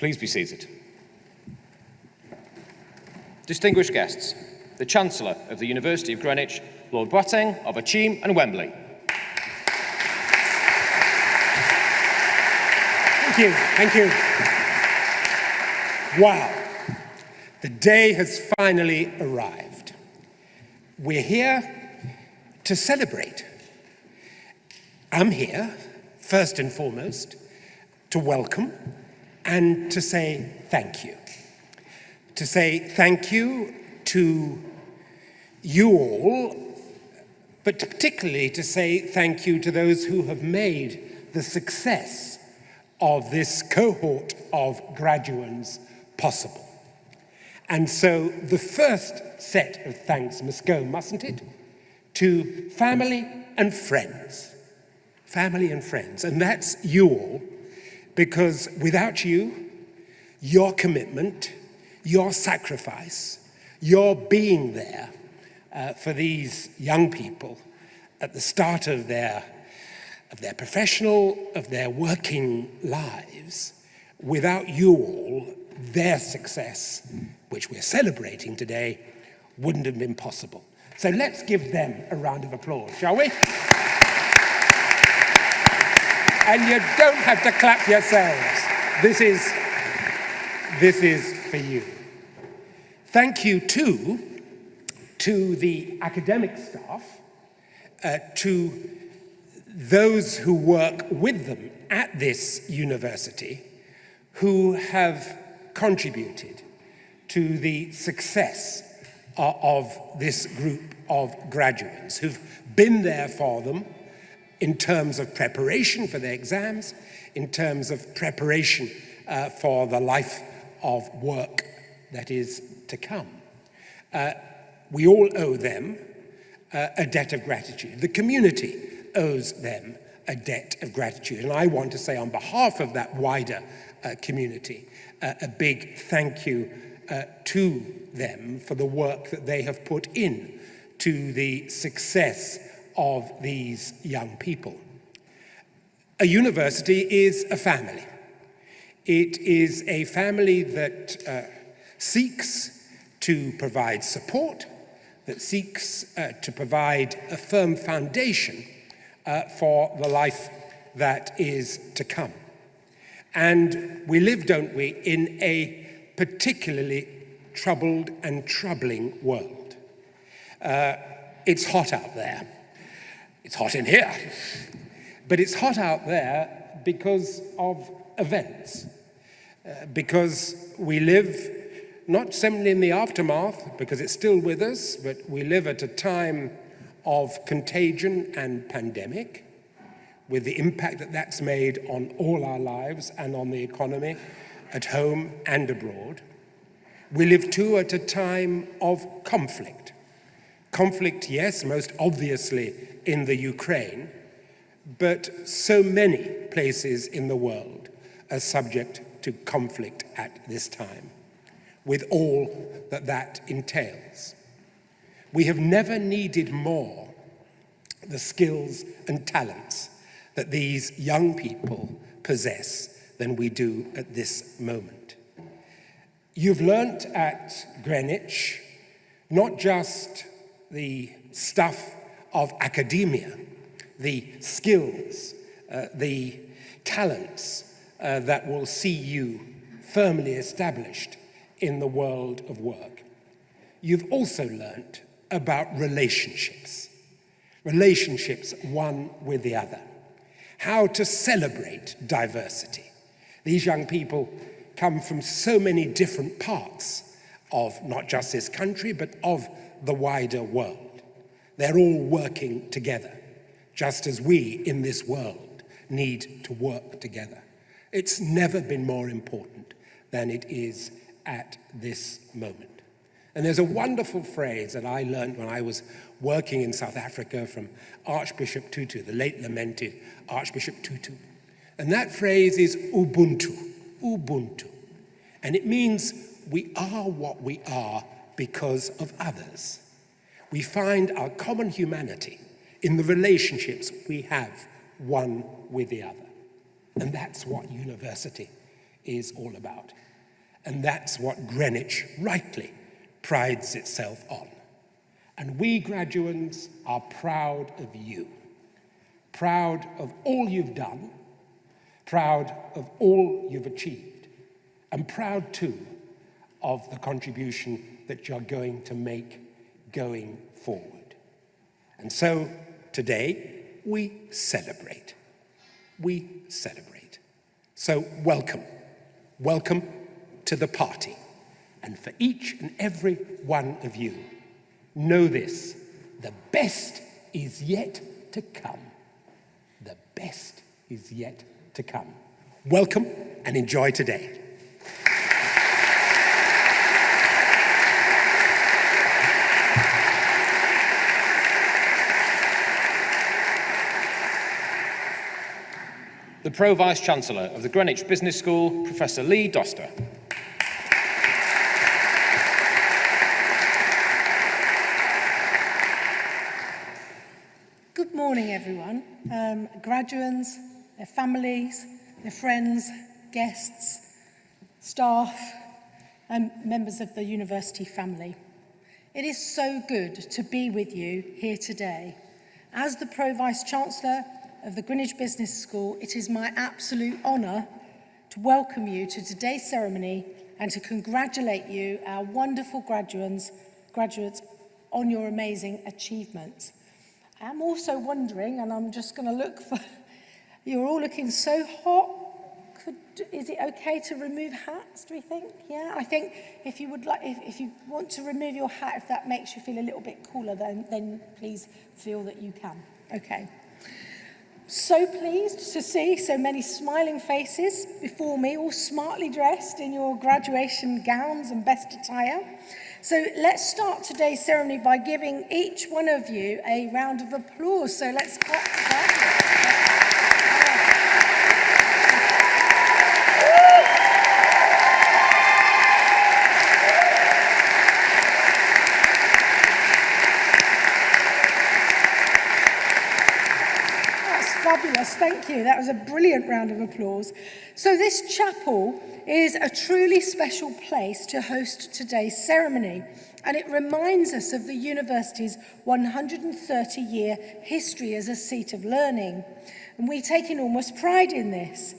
Please be seated. Distinguished guests, the Chancellor of the University of Greenwich, Lord Boateng of Akyem and Wembley. Thank you, thank you. Wow, the day has finally arrived. We're here to celebrate. I'm here, first and foremost, to welcome and to say thank you. To say thank you to you all, but particularly to say thank you to those who have made the success of this cohort of graduands possible. And so the first set of thanks must go, mustn't it, to family and friends. Family and friends, and that's you all, because without you, your commitment, your sacrifice, your being there uh, for these young people at the start of their, of their professional, of their working lives, without you all, their success, which we're celebrating today, wouldn't have been possible. So let's give them a round of applause, shall we? and you don't have to clap yourselves. This is, this is for you. Thank you too to the academic staff, uh, to those who work with them at this university, who have contributed to the success uh, of this group of graduates who've been there for them, in terms of preparation for their exams, in terms of preparation uh, for the life of work that is to come. Uh, we all owe them uh, a debt of gratitude. The community owes them a debt of gratitude. And I want to say on behalf of that wider uh, community, uh, a big thank you uh, to them for the work that they have put in to the success of these young people. A university is a family. It is a family that uh, seeks to provide support, that seeks uh, to provide a firm foundation uh, for the life that is to come. And we live, don't we, in a particularly troubled and troubling world. Uh, it's hot out there. It's hot in here. But it's hot out there because of events. Uh, because we live not simply in the aftermath, because it's still with us, but we live at a time of contagion and pandemic, with the impact that that's made on all our lives and on the economy at home and abroad. We live too at a time of conflict. Conflict, yes, most obviously in the Ukraine, but so many places in the world are subject to conflict at this time, with all that that entails. We have never needed more the skills and talents that these young people possess than we do at this moment. You've learnt at Greenwich not just the stuff of academia, the skills, uh, the talents uh, that will see you firmly established in the world of work. You've also learnt about relationships, relationships one with the other, how to celebrate diversity. These young people come from so many different parts of not just this country, but of the wider world. They're all working together, just as we in this world need to work together. It's never been more important than it is at this moment. And there's a wonderful phrase that I learned when I was working in South Africa from Archbishop Tutu, the late lamented Archbishop Tutu. And that phrase is Ubuntu, Ubuntu. And it means we are what we are because of others. We find our common humanity in the relationships we have one with the other. And that's what university is all about. And that's what Greenwich rightly prides itself on. And we graduates are proud of you, proud of all you've done, proud of all you've achieved, and proud too of the contribution that you're going to make going forward. And so today we celebrate. We celebrate. So welcome. Welcome to the party. And for each and every one of you, know this, the best is yet to come. The best is yet to come. Welcome and enjoy today. the Pro Vice-Chancellor of the Greenwich Business School, Professor Lee Doster. Good morning, everyone. Um, graduates, their families, their friends, guests, staff, and members of the university family. It is so good to be with you here today. As the Pro Vice-Chancellor of the Greenwich Business School, it is my absolute honour to welcome you to today's ceremony and to congratulate you, our wonderful graduates, graduates on your amazing achievements. I'm also wondering, and I'm just going to look for, you're all looking so hot. Could, is it okay to remove hats, do we think? Yeah, I think if you would like, if, if you want to remove your hat, if that makes you feel a little bit cooler, then, then please feel that you can. Okay so pleased to see so many smiling faces before me, all smartly dressed in your graduation gowns and best attire. So let's start today's ceremony by giving each one of you a round of applause. So let's clap. Yes, thank you. That was a brilliant round of applause. So this chapel is a truly special place to host today's ceremony and it reminds us of the university's 130-year history as a seat of learning. And we take enormous pride in this.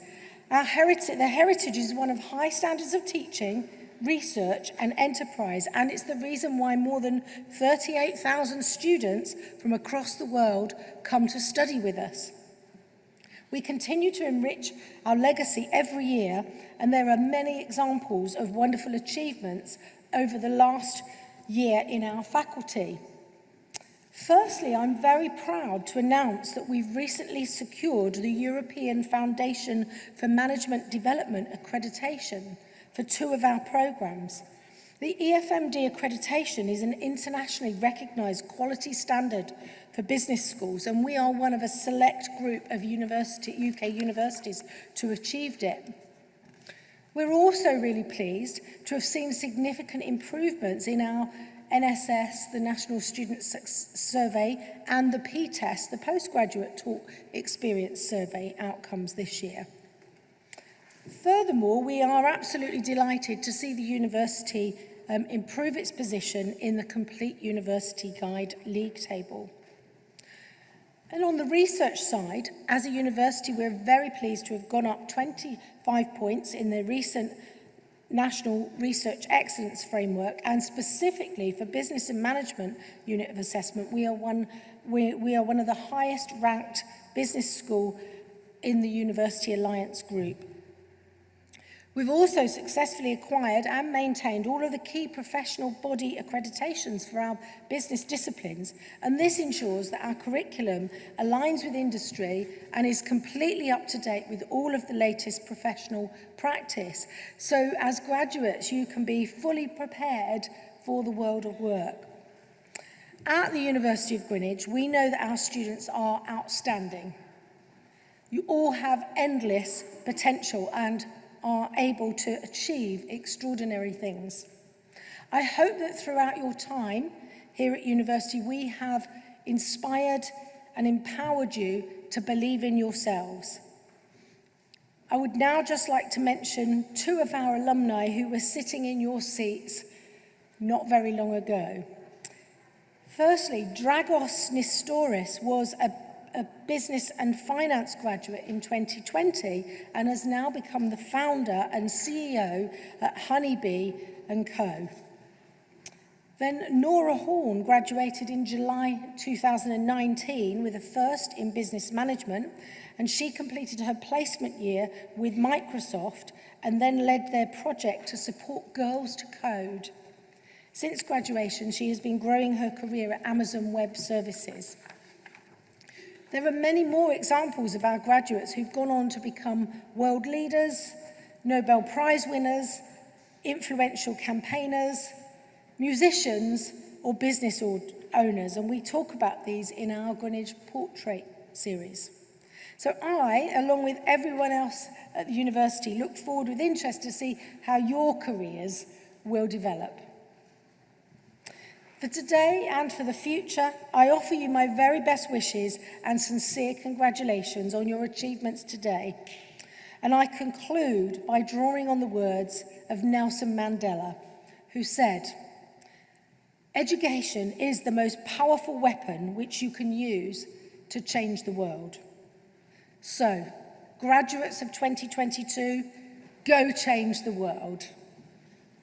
Our heritage, the heritage is one of high standards of teaching, research and enterprise and it's the reason why more than 38,000 students from across the world come to study with us. We continue to enrich our legacy every year, and there are many examples of wonderful achievements over the last year in our faculty. Firstly, I'm very proud to announce that we've recently secured the European Foundation for Management Development accreditation for two of our programs. The EFMD accreditation is an internationally recognised quality standard for business schools, and we are one of a select group of university, UK universities to achieve it. We're also really pleased to have seen significant improvements in our NSS, the National Student Survey, and the P-Test, the Postgraduate Talk Experience Survey outcomes this year. Furthermore, we are absolutely delighted to see the university um, improve its position in the Complete University Guide League table. And on the research side, as a university, we're very pleased to have gone up 25 points in the recent National Research Excellence Framework and specifically for Business and Management Unit of Assessment, we are one, we, we are one of the highest ranked business school in the University Alliance Group. We've also successfully acquired and maintained all of the key professional body accreditations for our business disciplines, and this ensures that our curriculum aligns with industry and is completely up to date with all of the latest professional practice. So as graduates, you can be fully prepared for the world of work. At the University of Greenwich, we know that our students are outstanding. You all have endless potential and are able to achieve extraordinary things. I hope that throughout your time here at university, we have inspired and empowered you to believe in yourselves. I would now just like to mention two of our alumni who were sitting in your seats not very long ago. Firstly, Dragos Nistoris was a a business and finance graduate in 2020 and has now become the founder and CEO at Honeybee and Co. Then Nora Horn graduated in July 2019 with a first in business management and she completed her placement year with Microsoft and then led their project to support girls to code. Since graduation, she has been growing her career at Amazon Web Services. There are many more examples of our graduates who've gone on to become world leaders, Nobel Prize winners, influential campaigners, musicians or business owners, and we talk about these in our Greenwich Portrait series. So I, along with everyone else at the university, look forward with interest to see how your careers will develop. For today and for the future, I offer you my very best wishes and sincere congratulations on your achievements today. And I conclude by drawing on the words of Nelson Mandela, who said, Education is the most powerful weapon which you can use to change the world. So, graduates of 2022, go change the world.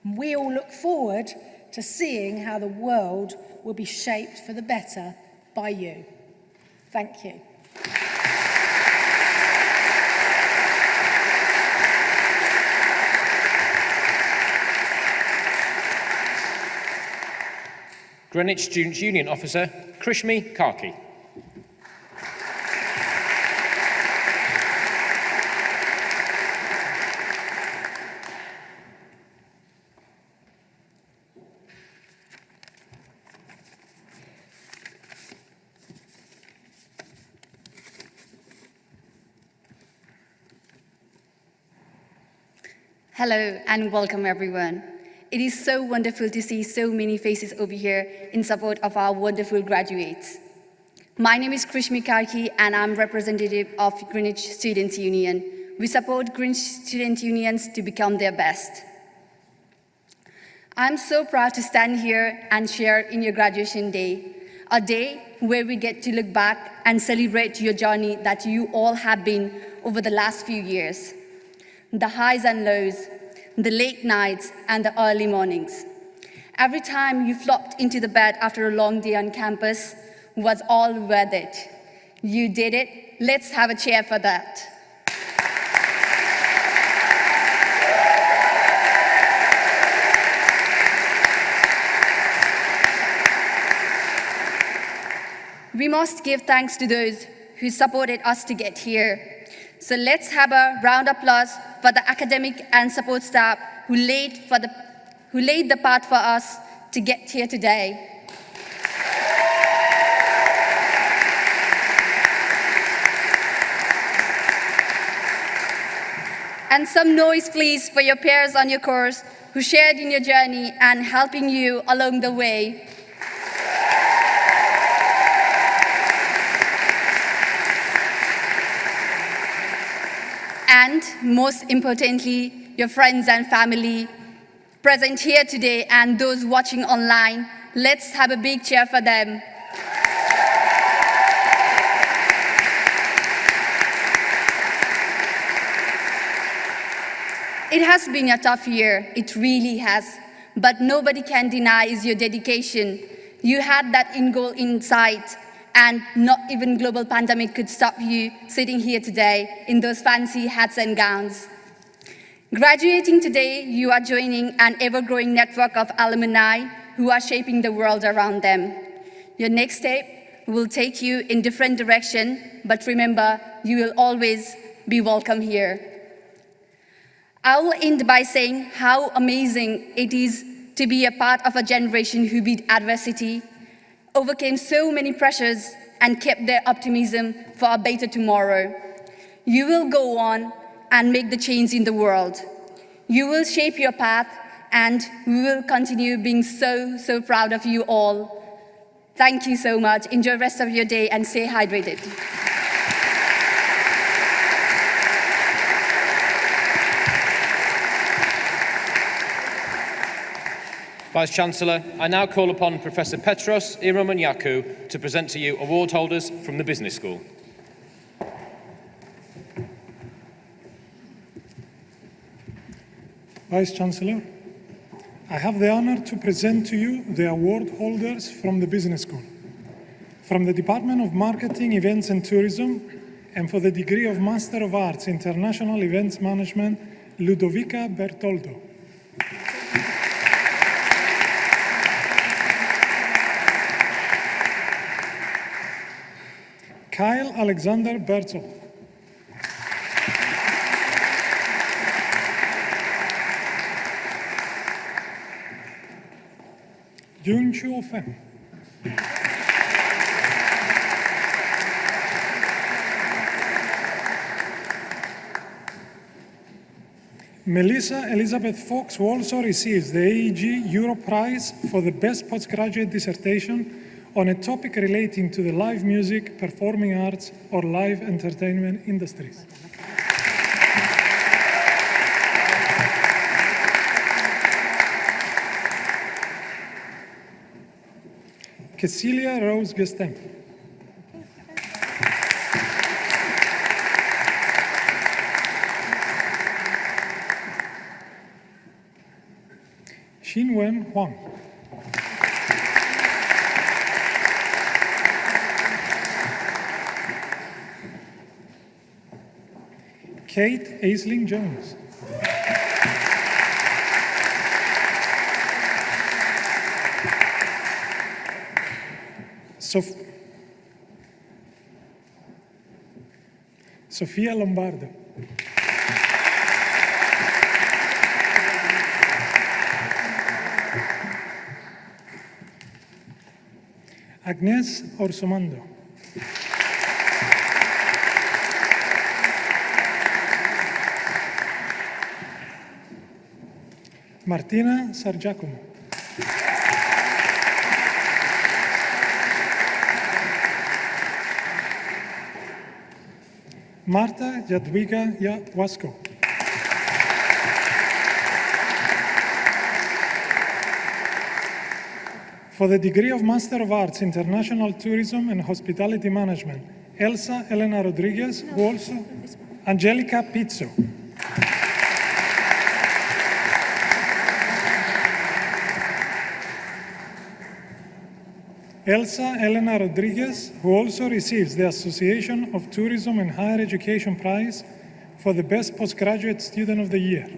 We all look forward to seeing how the world will be shaped for the better by you. Thank you. Greenwich Students' Union Officer Krishmi Karki. Hello and welcome everyone. It is so wonderful to see so many faces over here in support of our wonderful graduates. My name is Krishmi Karki and I'm representative of Greenwich Students' Union. We support Greenwich Student Unions to become their best. I'm so proud to stand here and share in your graduation day, a day where we get to look back and celebrate your journey that you all have been over the last few years the highs and lows, the late nights and the early mornings. Every time you flopped into the bed after a long day on campus was all worth it. You did it. Let's have a cheer for that. We must give thanks to those who supported us to get here. So let's have a round of applause for the academic and support staff who laid, for the, who laid the path for us to get here today. And some noise, please, for your peers on your course who shared in your journey and helping you along the way. and most importantly, your friends and family present here today and those watching online. Let's have a big cheer for them. It has been a tough year, it really has, but nobody can deny is your dedication. You had that in goal in sight and not even global pandemic could stop you sitting here today in those fancy hats and gowns. Graduating today, you are joining an ever-growing network of alumni who are shaping the world around them. Your next step will take you in different direction, but remember, you will always be welcome here. I will end by saying how amazing it is to be a part of a generation who beat adversity overcame so many pressures and kept their optimism for a better tomorrow. You will go on and make the change in the world. You will shape your path and we will continue being so, so proud of you all. Thank you so much. Enjoy the rest of your day and stay hydrated. Vice-Chancellor, I now call upon Professor Petros Ieromonachou to present to you award holders from the Business School. Vice-Chancellor, I have the honor to present to you the award holders from the Business School. From the Department of Marketing, Events and Tourism, and for the degree of Master of Arts, International Events Management, Ludovica Bertoldo. Kyle Alexander Bertel. Jun Fen. Melissa Elizabeth Fox also receives the AEG Europe Prize for the Best Postgraduate Dissertation on a topic relating to the live music, performing arts, or live entertainment industries. Cecilia Rose Gestem. Xinwen Huang. Kate Aisling Jones. Sof- Sofia Lombardo. Agnes Orsomando. Martina Sargiacomo. Marta Jadwiga Wasko. For the degree of Master of Arts, International Tourism and Hospitality Management, Elsa Elena Rodriguez, who also Angelica Pizzo. Elsa Elena Rodriguez, who also receives the Association of Tourism and Higher Education Prize for the Best Postgraduate Student of the Year.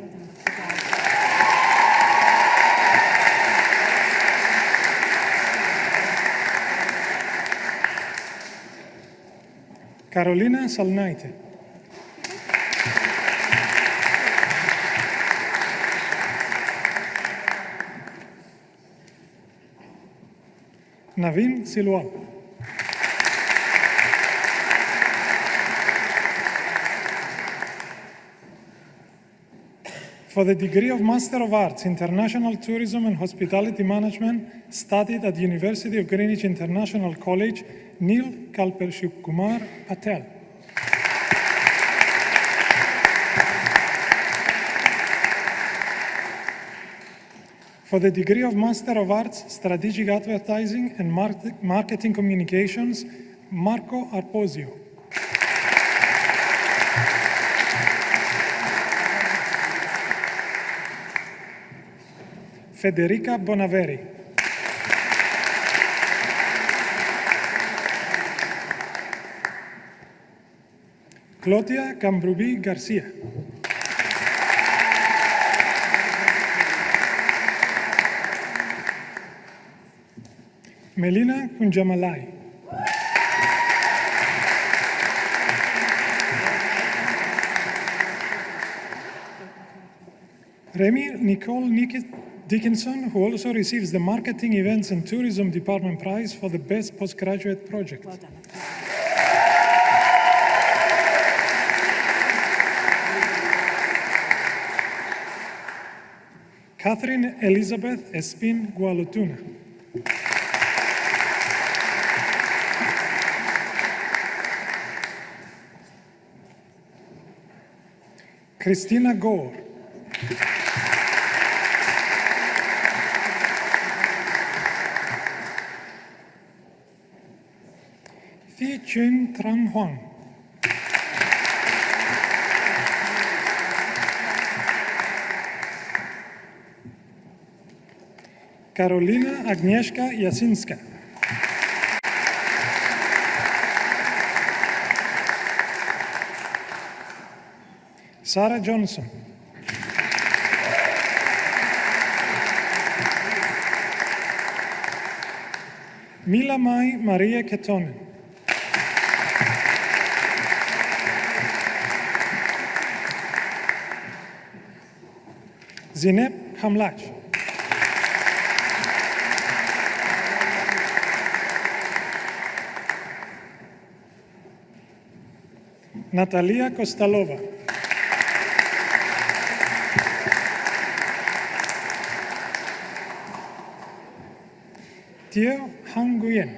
Carolina Salnaite. For the degree of Master of Arts, International Tourism and Hospitality Management, studied at University of Greenwich International College, Neil Kalpeshkumar Patel. For the degree of Master of Arts, Strategic Advertising and Mar- Marketing Communications, Marco Arposio. Federica Bonaveri. Claudia Cambrubi Garcia. Melina Kunjamalai. Remy Nicole Nick- Dickinson, who also receives the Marketing, Events and Tourism Department Prize for the Best Postgraduate Project. Catherine Elizabeth Espin Gualotuna. Christina Gore. Thi Chun Trang Huang, Karolina Agnieszka Jasinska. Σάρα Τζόνσον. Μίλα Μάι Μαρία Κετώνη. Ζινέπ Χαμλάτς. Ναταλία Κωνσταλόβα. Tio Han Nguyen.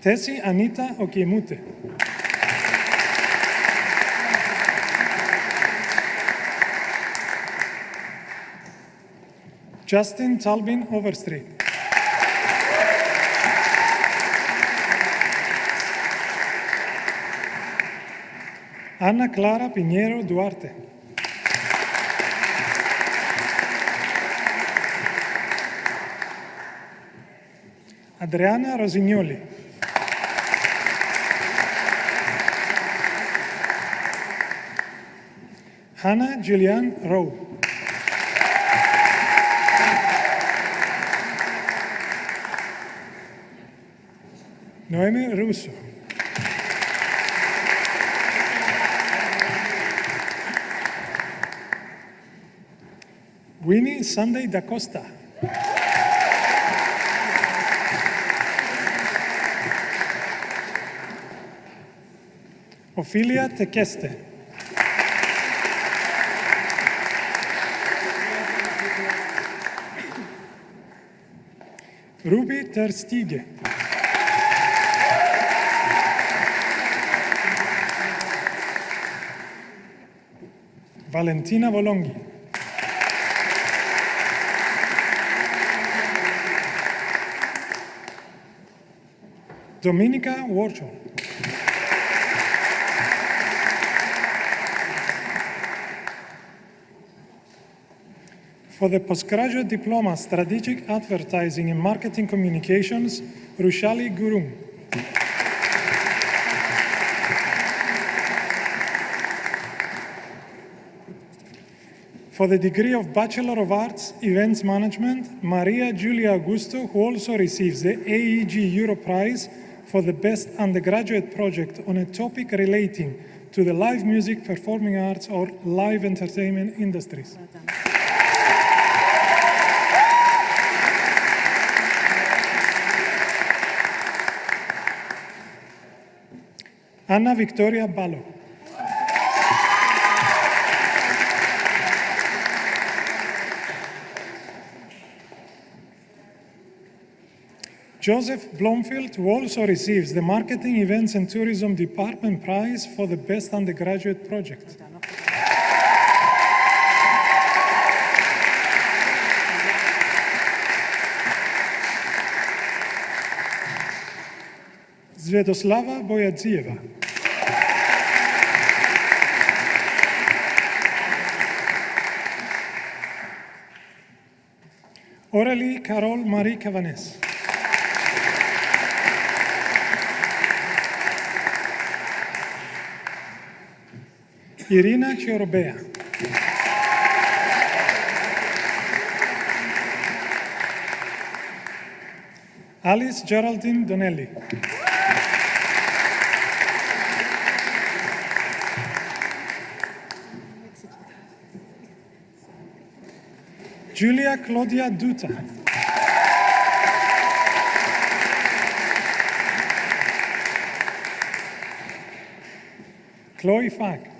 Tesi Anita Okiemute. Justin Talbin Overstreet. Ana Clara Piñero Duarte. Adriana Rosignoli. Hannah Julianne Rowe. Noemi Russo. Sunday da Costa. Ophelia Tequeste. Ruby Terstige. Valentina Volonghi. Dominica Warchol. For the postgraduate diploma Strategic Advertising and Marketing Communications, Rushali Gurum. For the degree of Bachelor of Arts, Events Management, Maria Giulia Augusto, who also receives the AEG Euro Prize for the Best Undergraduate Project on a topic relating to the live music, performing arts, or live entertainment industries. Anna Victoria Ballo. Joseph Blomfield, who also receives the Marketing, Events and Tourism Department Prize for the Best Undergraduate Project. Svetoslava Boyadzieva. Aurélie Carole Marie Cavanes. Irina Chiorobea. Alice Geraldine Donnelly. Julia Claudia Duta. Chloe Fag.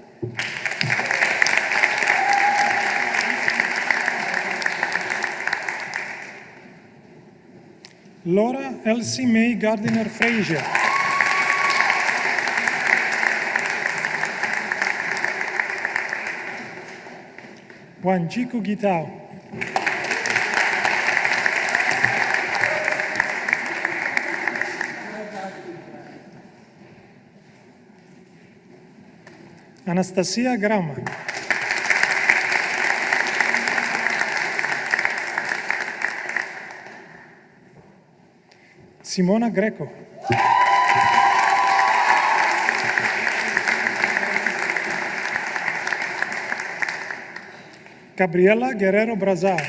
Laura Elsie May Gardiner Frazier. Wanjiku Gitao. Anastasia Grama. Simona Greco. Gabriela Guerrero Brazal.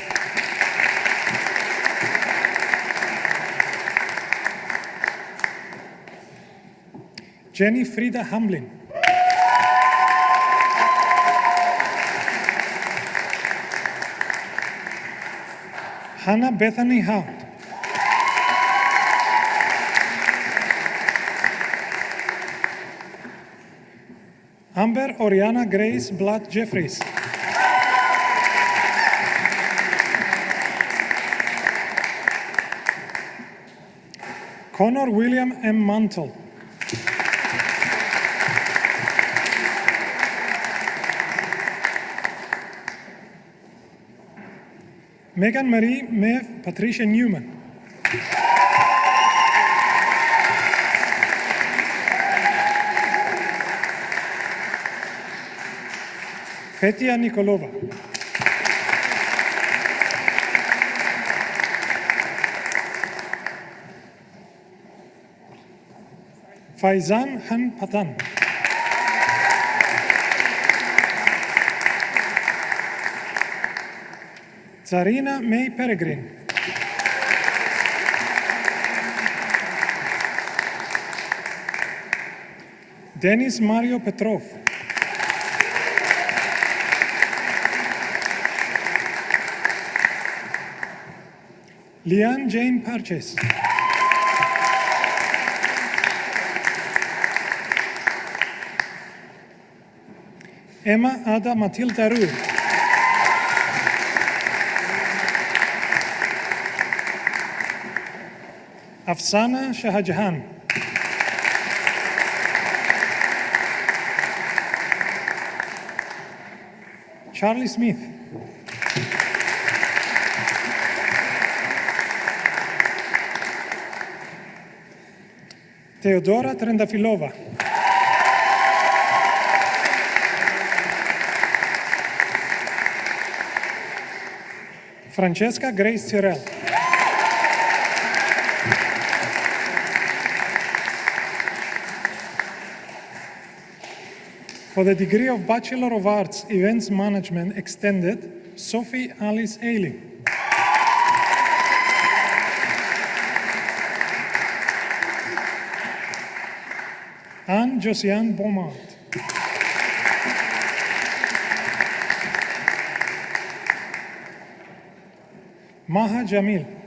Jenny Frida Hamlin. Hannah Bethany Howe. Amber Oriana Grace Blatt Jeffries. Connor William M. Mantle. Megan Marie Mev Patricia Newman. Petia Nikolova. Faizan Han Zarina May Peregrine. Denis Mario Petrov. Liane Jane Parches. Emma Ada Matilda Ruhr. Afsana Shahjahan. Charlie Smith. Theodora Trendafilova. Francesca Grace Tyrell. For the degree of Bachelor of Arts, Events Management Extended, Sophie Alice Ailing. Anne Josiane Beaumont. Maha Jamil.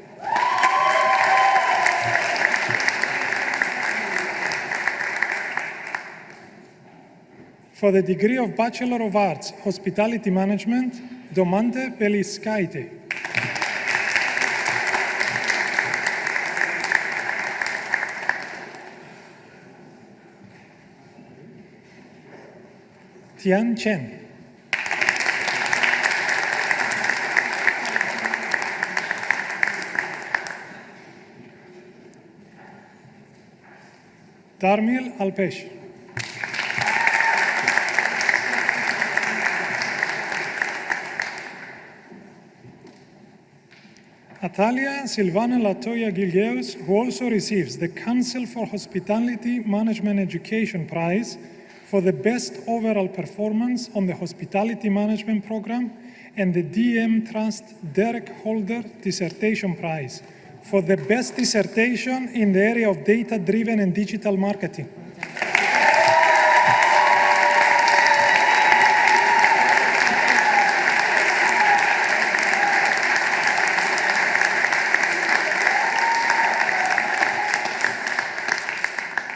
For the degree of Bachelor of Arts, Hospitality Management, Domante Peliskaite. Tian Chen. Darmil Alpesh. Atalia Silvana Latoya Gilgeus, who also receives the Council for Hospitality Management Education Prize for the best overall performance on the Hospitality Management Program and the DM Trust Derek Holder Dissertation Prize for the best dissertation in the area of data-driven and digital marketing.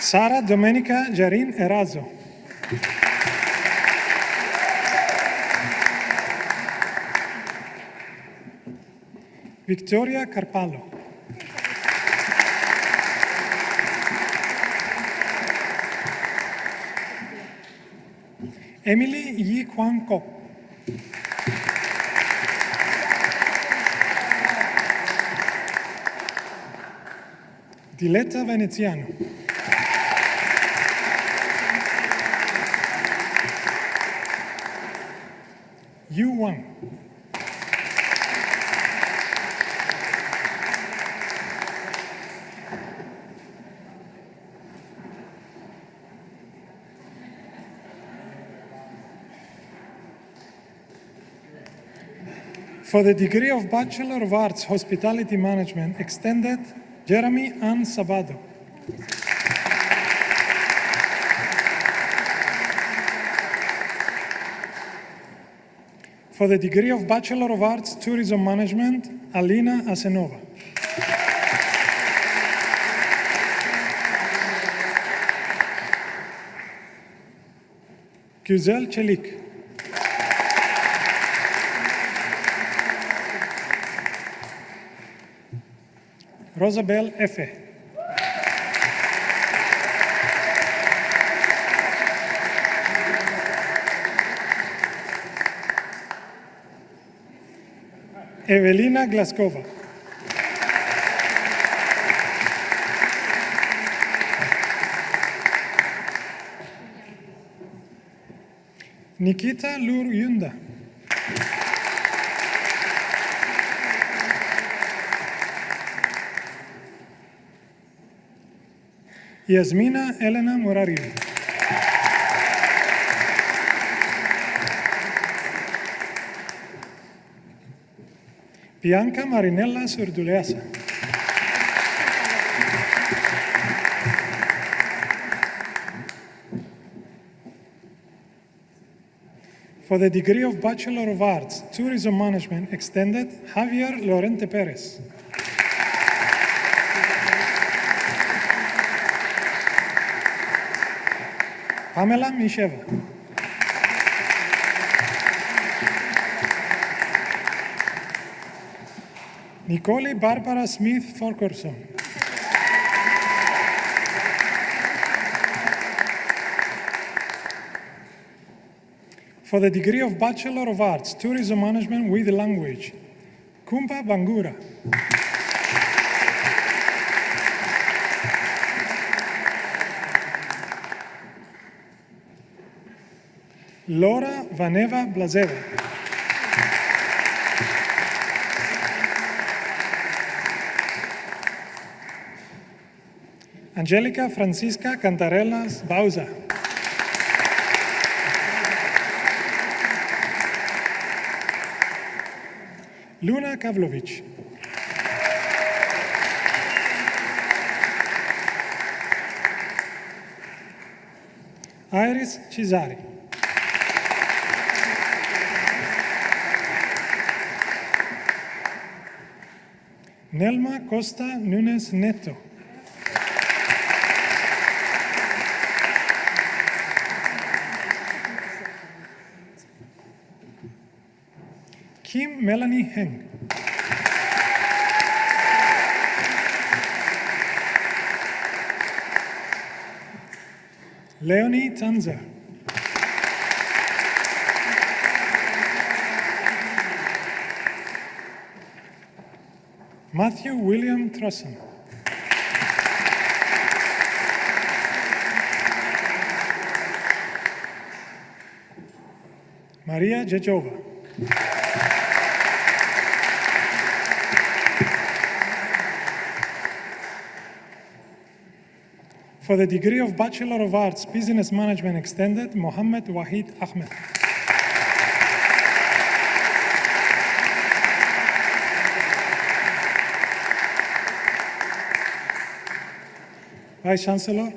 Sara Domenica Giarin Erazo. Victoria Carpallo. Emily Yi Kwan Kok. Diletta Veneziano. For the degree of Bachelor of Arts Hospitality Management Extended, Jeremy Ann Sabado. For the degree of Bachelor of Arts Tourism Management, Alina Asenova. Güzel Çelik. Rosabel Efe. Evelina Glaskova. Nikita Lur Yunda. Yasmina Elena Morariu. Bianca Marinella Surduleasa. For the degree of Bachelor of Arts, Tourism Management Extended, Javier Lorente Perez. Pamela Misheva. Nicole Barbara Smith Forkerson. For the degree of Bachelor of Arts, Tourism Management with Language, Kumpa Bangura. Laura Vaneva Blazeva. Angelica Francisca Cantarelas Bauza. Luna Kavlovic. Iris Cesari. Nelma Costa Nunes Neto. Kim Melanie Heng. Leonie Tanzer. Matthew William Trussen. Maria Jejova. For the degree of Bachelor of Arts, Business Management Extended, Mohammed Wahid Ahmed. Vice Chancellor,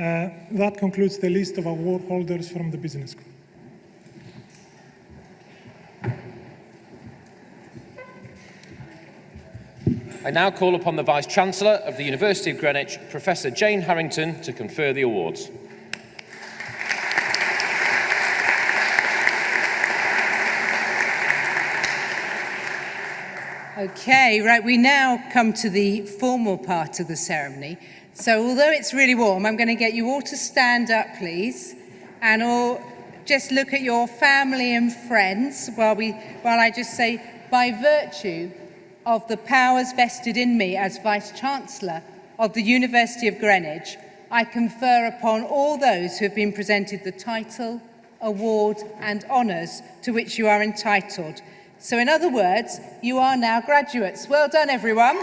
uh, that concludes the list of award holders from the Business School. I now call upon the Vice-Chancellor of the University of Greenwich, Professor Jane Harrington, to confer the awards. Okay, right, we now come to the formal part of the ceremony. So although it's really warm, I'm going to get you all to stand up, please, and all just look at your family and friends while, we, while I just say, by virtue of the powers vested in me as Vice-Chancellor of the University of Greenwich, I confer upon all those who have been presented the title, award and honours to which you are entitled. So in other words, you are now graduates. Well done, everyone.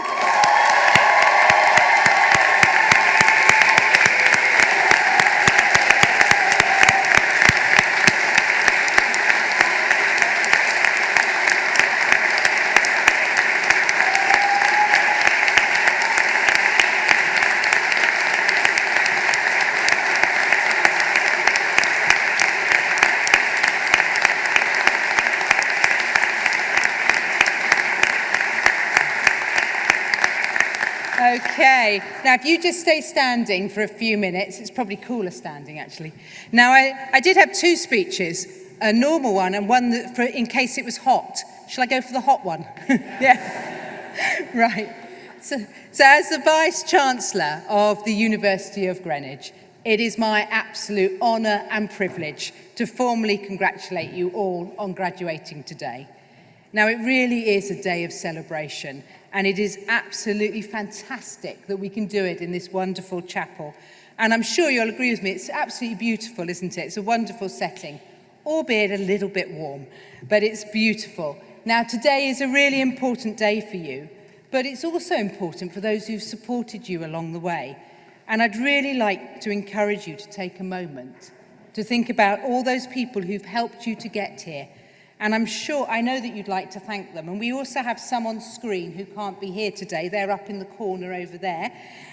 Okay, now if you just stay standing for a few minutes, it's probably cooler standing actually. Now I, I did have two speeches, a normal one and one that for, in case it was hot. Shall I go for the hot one? yeah, right. So, so as the Vice-Chancellor of the University of Greenwich, it is my absolute honour and privilege to formally congratulate you all on graduating today. Now, it really is a day of celebration, and it is absolutely fantastic that we can do it in this wonderful chapel. And I'm sure you'll agree with me, it's absolutely beautiful, isn't it? It's a wonderful setting, albeit a little bit warm, but it's beautiful. Now, today is a really important day for you, but it's also important for those who've supported you along the way. And I'd really like to encourage you to take a moment to think about all those people who've helped you to get here, And I'm sure, I know that you'd like to thank them. And we also have some on screen who can't be here today. They're up in the corner over there.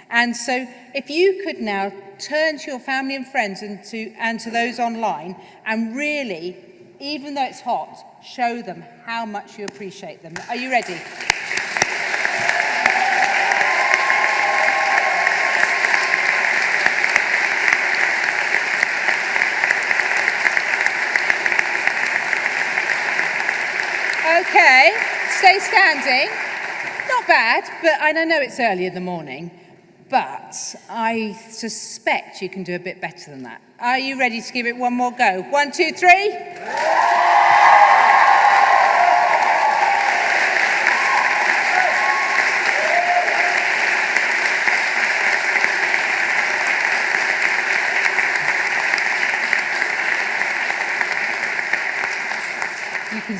And so if you could now turn to your family and friends and to, and to those online and really, even though it's hot, show them how much you appreciate them. Are you ready? stay standing. Not bad, but and I know it's early in the morning, but I suspect you can do a bit better than that. Are you ready to give it one more go? One, two, three. Yeah.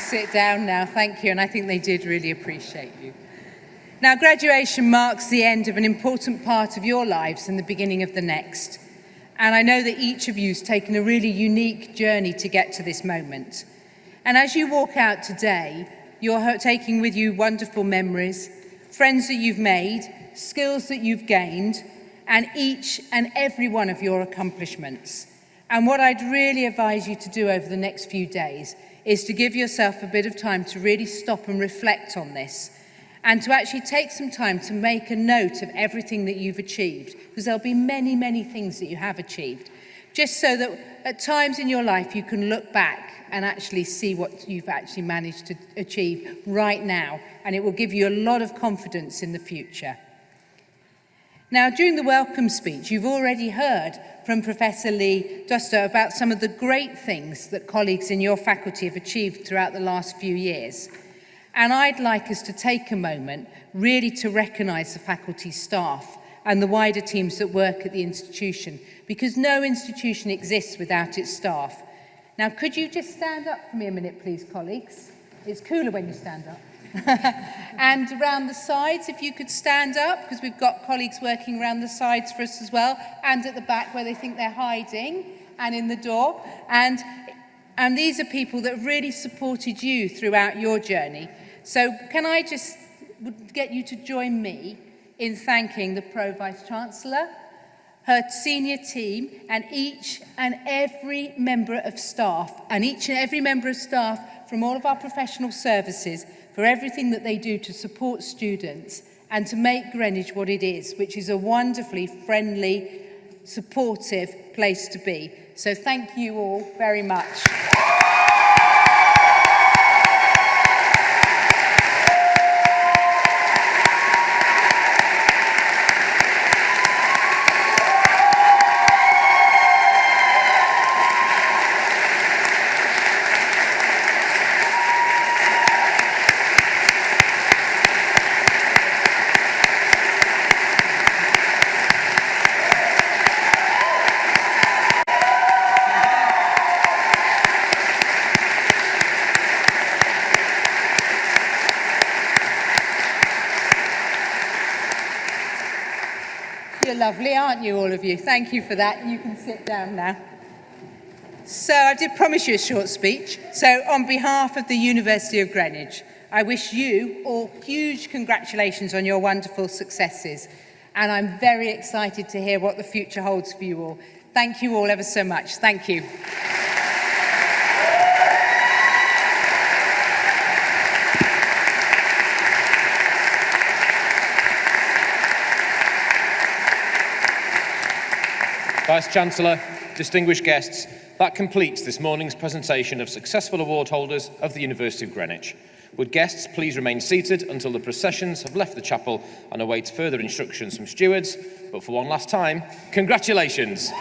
Sit down now, thank you, and I think they did really appreciate you. Now, graduation marks the end of an important part of your lives and the beginning of the next. And I know that each of you has taken a really unique journey to get to this moment. And as you walk out today, you're taking with you wonderful memories, friends that you've made, skills that you've gained, and each and every one of your accomplishments. And what I'd really advise you to do over the next few days is to give yourself a bit of time to really stop and reflect on this and to actually take some time to make a note of everything that you've achieved because there'll be many, many things that you have achieved just so that at times in your life you can look back and actually see what you've actually managed to achieve right now and it will give you a lot of confidence in the future. Now, during the welcome speech, you've already heard from Professor Lee Duster about some of the great things that colleagues in your faculty have achieved throughout the last few years. And I'd like us to take a moment really to recognise the faculty staff and the wider teams that work at the institution, because no institution exists without its staff. Now, could you just stand up for me a minute, please, colleagues? It's cooler when you stand up. and around the sides, if you could stand up, because we've got colleagues working around the sides for us as well, and at the back where they think they're hiding, and in the door. And, and these are people that have really supported you throughout your journey. So can I just get you to join me in thanking the Pro Vice-Chancellor, her senior team and each and every member of staff and each and every member of staff from all of our professional services for everything that they do to support students and to make Greenwich what it is, which is a wonderfully friendly, supportive place to be. So thank you all very much. aren't you, all of you? Thank you for that. You can sit down now. So I did promise you a short speech. So on behalf of the University of Greenwich, I wish you all huge congratulations on your wonderful successes. And I'm very excited to hear what the future holds for you all. Thank you all ever so much. Thank you. Vice Chancellor, distinguished guests, that completes this morning's presentation of successful award holders of the University of Greenwich. Would guests please remain seated until the processions have left the chapel and await further instructions from stewards, but for one last time, congratulations!